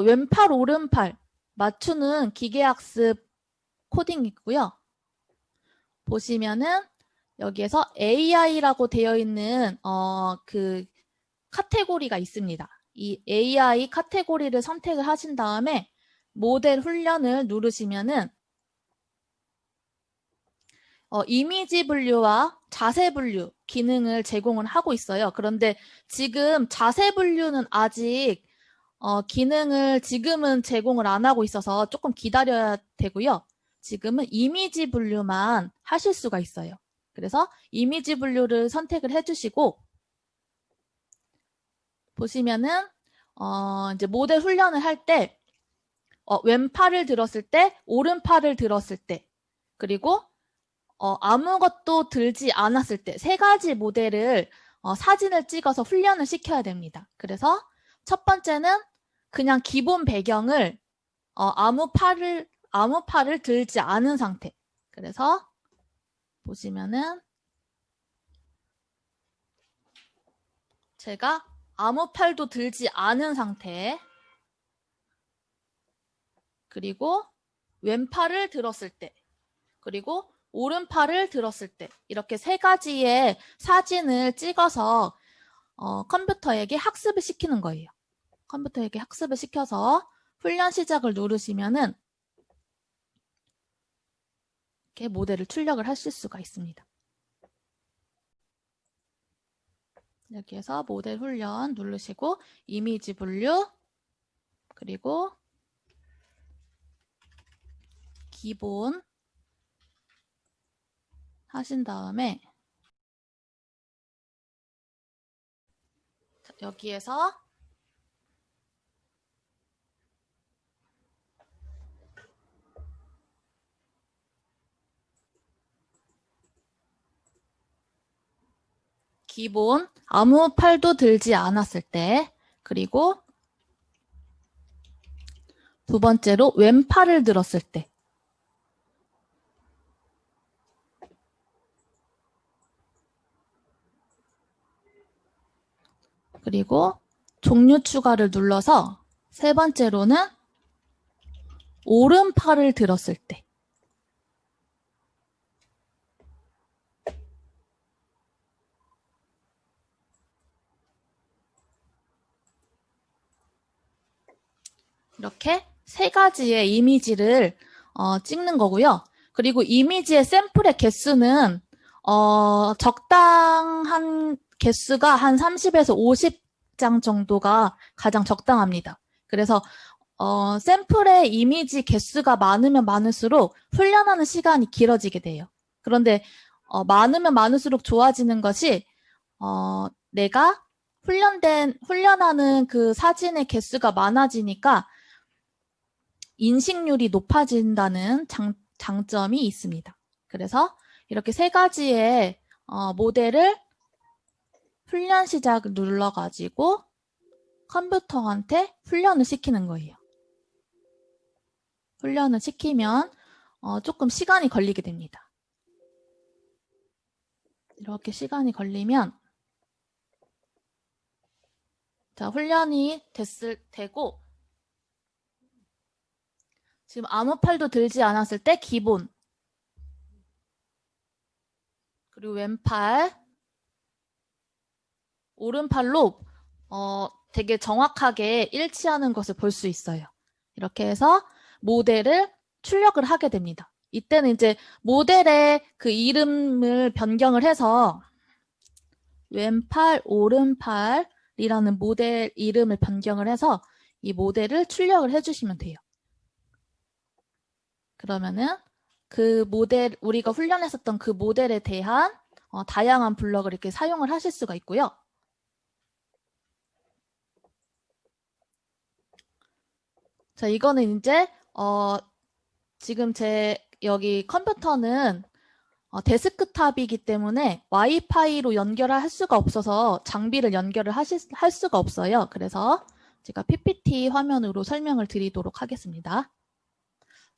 왼팔, 오른팔 맞추는 기계학습 코딩이고요. 보시면은 여기에서 AI라고 되어 있는 어, 그 카테고리가 있습니다. 이 AI 카테고리를 선택을 하신 다음에 모델 훈련을 누르시면은 어, 이미지 분류와 자세 분류 기능을 제공을 하고 있어요. 그런데 지금 자세 분류는 아직 어, 기능을 지금은 제공을 안 하고 있어서 조금 기다려야 되고요. 지금은 이미지 분류만 하실 수가 있어요. 그래서 이미지 분류를 선택을 해주시고 보시면은 어, 이제 모델 훈련을 할때 어, 왼팔을 들었을 때, 오른팔을 들었을 때, 그리고 어, 아무것도 들지 않았을 때 세 가지 모델을 어, 사진을 찍어서 훈련을 시켜야 됩니다. 그래서 첫 번째는 그냥 기본 배경을 어, 아무 팔을 아무 팔을 들지 않은 상태. 그래서 보시면은 제가 아무 팔도 들지 않은 상태 그리고 왼팔을 들었을 때 그리고 오른팔을 들었을 때 이렇게 세 가지의 사진을 찍어서 어, 컴퓨터에게 학습을 시키는 거예요. 컴퓨터에게 학습을 시켜서 훈련 시작을 누르시면은 이렇게 모델을 출력을 하실 수가 있습니다. 여기에서 모델 훈련 누르시고 이미지 분류 그리고 기본 하신 다음에 여기에서 기본 아무 팔도 들지 않았을 때 그리고 두 번째로 왼팔을 들었을 때. 그리고 종류 추가를 눌러서 세 번째로는 오른팔을 들었을 때 이렇게 세 가지의 이미지를 어, 찍는 거고요. 그리고 이미지의 샘플의 개수는 어, 적당한 개수가 한 30에서 50장 정도가 가장 적당합니다. 그래서 어, 샘플의 이미지 개수가 많으면 많을수록 훈련하는 시간이 길어지게 돼요. 그런데 어, 많으면 많을수록 좋아지는 것이 어, 내가 훈련된 훈련하는 그 사진의 개수가 많아지니까 인식률이 높아진다는 장, 장점이 있습니다. 그래서 이렇게 세 가지의 어, 모델을 훈련 시작 눌러가지고 컴퓨터한테 훈련을 시키는 거예요. 훈련을 시키면 어, 조금 시간이 걸리게 됩니다. 이렇게 시간이 걸리면 자 훈련이 됐을 테고 지금 아무 팔도 들지 않았을 때 기본 그리고 왼팔 오른팔로 어, 되게 정확하게 일치하는 것을 볼 수 있어요. 이렇게 해서 모델을 출력을 하게 됩니다. 이때는 이제 모델의 그 이름을 변경을 해서 왼팔, 오른팔이라는 모델 이름을 변경을 해서 이 모델을 출력을 해주시면 돼요. 그러면은 그 모델, 우리가 훈련했었던 그 모델에 대한 어, 다양한 블럭을 이렇게 사용을 하실 수가 있고요. 자, 이거는 이제 어 지금 제 여기 컴퓨터는 어, 데스크탑이기 때문에 와이파이로 연결을 할 수가 없어서 장비를 연결을 하실, 할 수가 없어요. 그래서 제가 PPT 화면으로 설명을 드리도록 하겠습니다.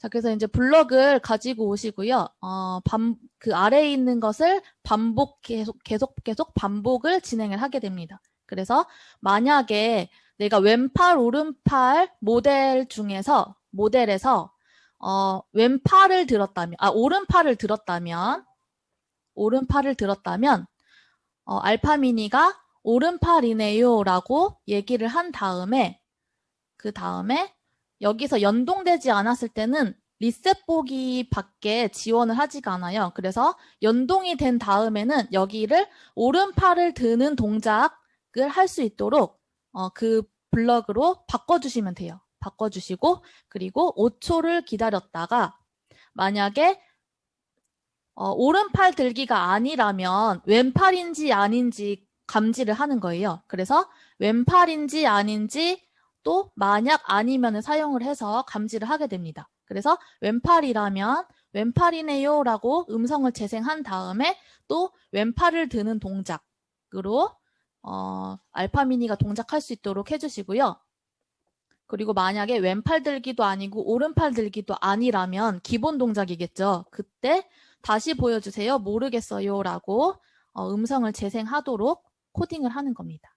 자, 그래서 이제 블럭을 가지고 오시고요. 어, 반, 그 아래에 있는 것을 반복, 계속, 계속, 계속 반복을 진행을 하게 됩니다. 그래서 만약에 내가 왼팔, 오른팔 모델 중에서, 모델에서, 어, 왼팔을 들었다면, 아, 오른팔을 들었다면, 오른팔을 들었다면, 어, 알파미니가 오른팔이네요 라고 얘기를 한 다음에, 그 다음에 여기서 연동되지 않았을 때는 리셋 보기 밖에 지원을 하지가 않아요. 그래서 연동이 된 다음에는 여기를 오른팔을 드는 동작을 할 수 있도록 어, 그 블럭으로 바꿔주시면 돼요. 바꿔주시고 그리고 5초를 기다렸다가 만약에 어, 오른팔 들기가 아니라면 왼팔인지 아닌지 감지를 하는 거예요. 그래서 왼팔인지 아닌지 또 만약 아니면 사용을 해서 감지를 하게 됩니다. 그래서 왼팔이라면 왼팔이네요 라고 음성을 재생한 다음에 또 왼팔을 드는 동작으로 어, 알파미니가 동작할 수 있도록 해주시고요. 그리고 만약에 왼팔 들기도 아니고 오른팔 들기도 아니라면 기본 동작이겠죠. 그때 다시 보여주세요. 모르겠어요 라고 어, 음성을 재생하도록 코딩을 하는 겁니다.